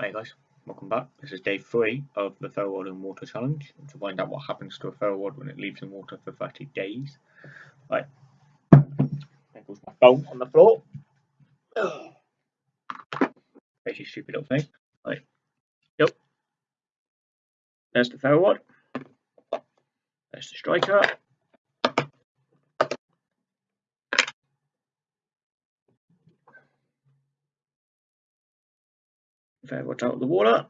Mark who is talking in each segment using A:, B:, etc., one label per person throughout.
A: Hey guys, welcome back. This is day three of the Ferro rod in Water Challenge to find out what happens to a Ferro rod when it leaves in water for 30 days. Right, there goes my phone on the floor. Crazy stupid little thing. Right, yep. There's the Ferro rod. There's the striker. Ferro rod's out of the water.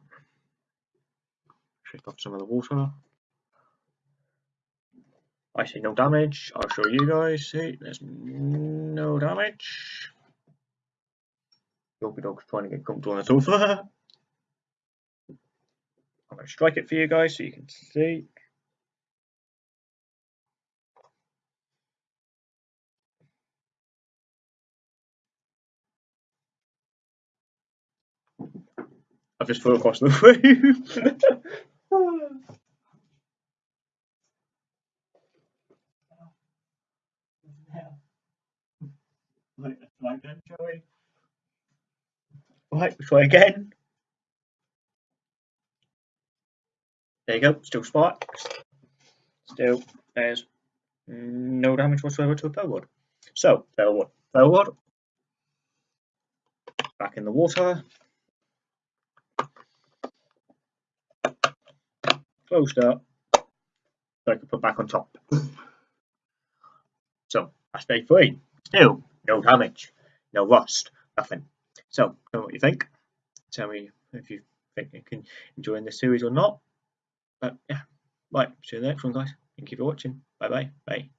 A: Shake off some of the water. I see no damage. I'll show you guys. See, there's no damage. Doggy dog's trying to get comfortable on the sofa. I'm going to strike it for you guys so you can see. I've just flew across the room. Right, shall we? Right, try again. There you go, still sparks. Still, there's no damage whatsoever to a Ferro rod. So, Ferro rod, Ferroward. Back in the water. Closed up. So I can put back on top. so, that's day three. Still, no damage, no rust, nothing. So, tell me what you think. Tell me if you think you can enjoy this series or not. But yeah, right, see you in the next one, guys. Thank you for watching. Bye bye. Bye.